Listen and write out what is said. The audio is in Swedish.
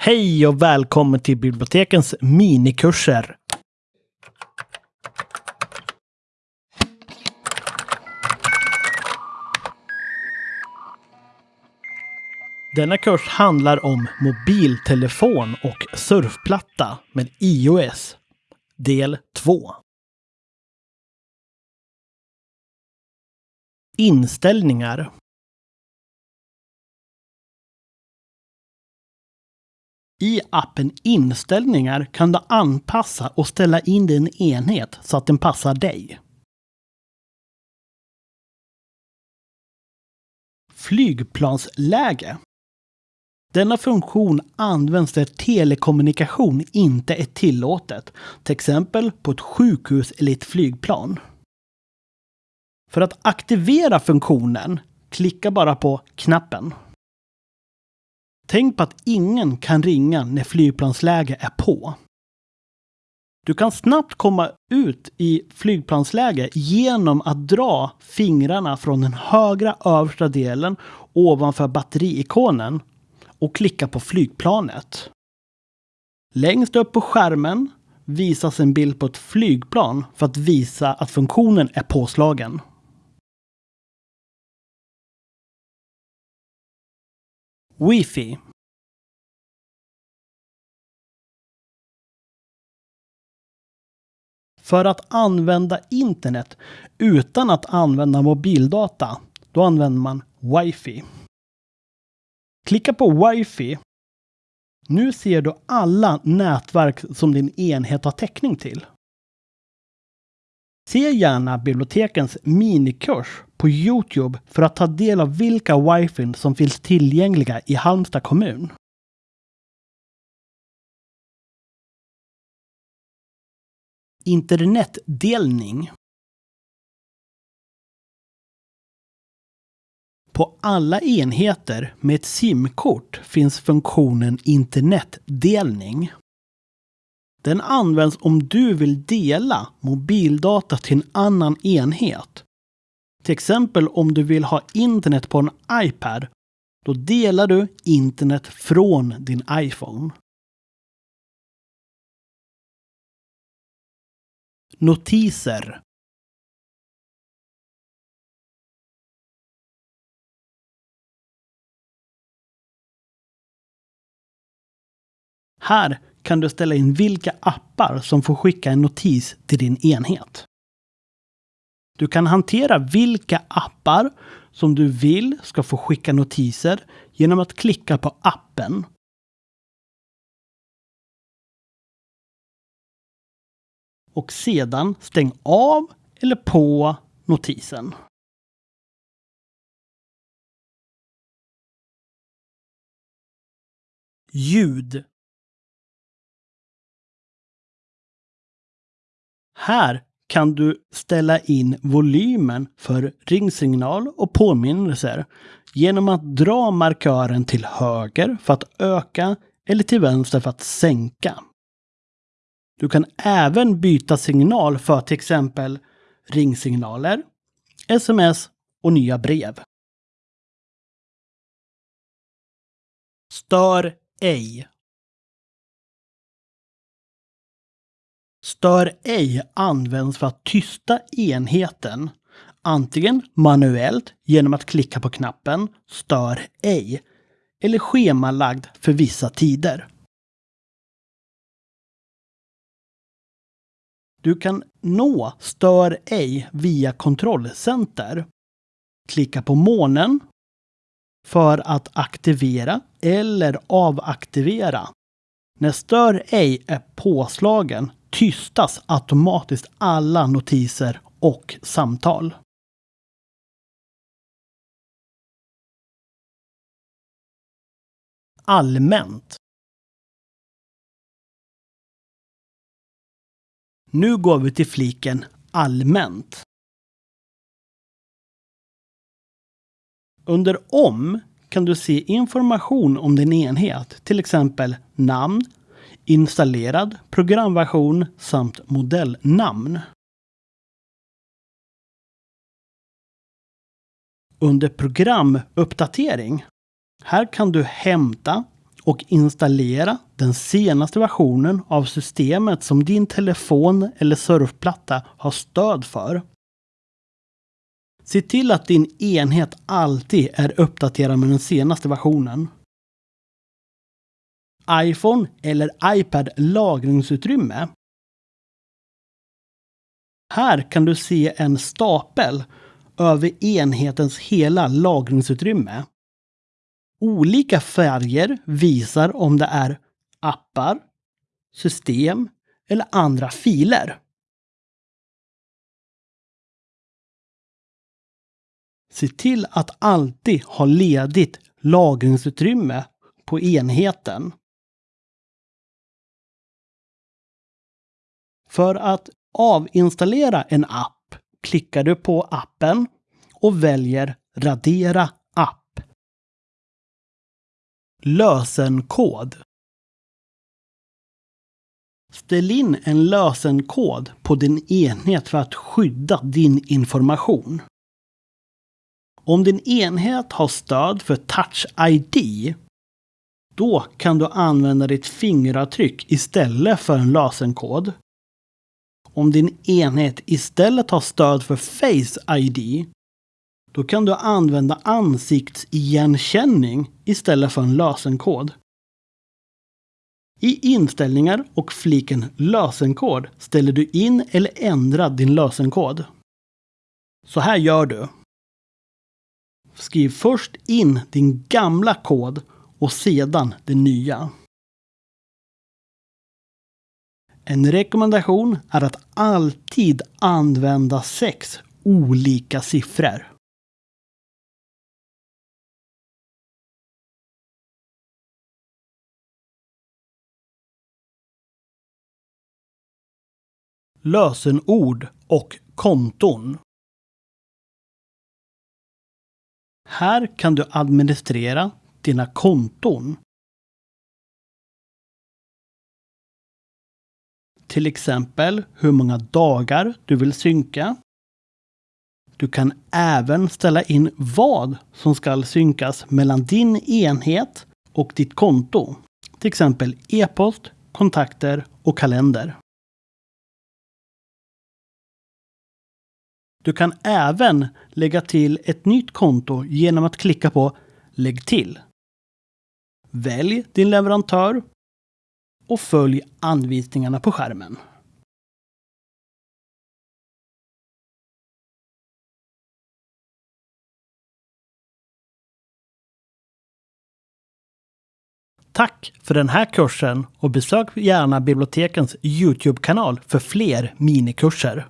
Hej och välkommen till bibliotekens minikurser. Denna kurs handlar om mobiltelefon och surfplatta med iOS. Del 2. Inställningar. I appen Inställningar kan du anpassa och ställa in din enhet så att den passar dig. Flygplansläge. Denna funktion används där telekommunikation inte är tillåtet, till exempel på ett sjukhus eller ett flygplan. För att aktivera funktionen, klicka bara på knappen. Tänk på att ingen kan ringa när flygplansläge är på. Du kan snabbt komma ut i flygplansläge genom att dra fingrarna från den högra översta delen ovanför batteriikonen och klicka på flygplanet. Längst upp på skärmen visas en bild på ett flygplan för att visa att funktionen är påslagen. Wifi För att använda internet utan att använda mobildata, då använder man wifi. Klicka på wifi. Nu ser du alla nätverk som din enhet har täckning till. Se gärna bibliotekens minikurs på Youtube för att ta del av vilka wifi som finns tillgängliga i Halmstad kommun. Internetdelning. På alla enheter med ett SIM-kort finns funktionen internetdelning. Den används om du vill dela mobildata till en annan enhet. Till exempel om du vill ha internet på en iPad. Då delar du internet från din iPhone. Notiser Här kan du ställa in vilka appar som får skicka en notis till din enhet. Du kan hantera vilka appar som du vill ska få skicka notiser genom att klicka på appen. Och sedan stäng av eller på notisen. Ljud Här kan du ställa in volymen för ringsignal och påminnelser genom att dra markören till höger för att öka eller till vänster för att sänka. Du kan även byta signal för till exempel ringsignaler, sms och nya brev. Stör ej Stör ej används för att tysta enheten, antingen manuellt genom att klicka på knappen Stör ej eller schemalagd för vissa tider. Du kan nå Stör ej via kontrollcenter. Klicka på månen för att aktivera eller avaktivera. När Stör ej är påslagen tystas automatiskt alla notiser och samtal. Allmänt. Nu går vi till fliken Allmänt. Under Om kan du se information om din enhet, till exempel namn, installerad programversion samt modellnamn. Under programuppdatering. Här kan du hämta och installera den senaste versionen av systemet som din telefon eller surfplatta har stöd för. Se till att din enhet alltid är uppdaterad med den senaste versionen. iPhone eller iPad lagringsutrymme. Här kan du se en stapel över enhetens hela lagringsutrymme. Olika färger visar om det är appar, system eller andra filer. Se till att alltid ha ledigt lagringsutrymme på enheten. För att avinstallera en app klickar du på appen och väljer Radera. Lösenkod. Ställ in en lösenkod på din enhet för att skydda din information. Om din enhet har stöd för Touch ID, då kan du använda ditt fingeravtryck istället för en lösenkod. Om din enhet istället har stöd för Face ID, då kan du använda ansiktsigenkänning istället för en lösenkod. I inställningar och fliken lösenkod ställer du in eller ändrar din lösenkod. Så här gör du. Skriv först in din gamla kod och sedan den nya. En rekommendation är att alltid använda sex olika siffror. Lösenord och konton. Här kan du administrera dina konton. Till exempel hur många dagar du vill synka. Du kan även ställa in vad som ska synkas mellan din enhet och ditt konto. Till exempel e-post, kontakter och kalender. Du kan även lägga till ett nytt konto genom att klicka på Lägg till. Välj din leverantör och följ anvisningarna på skärmen. Tack för den här kursen och besök gärna bibliotekens Youtube-kanal för fler minikurser.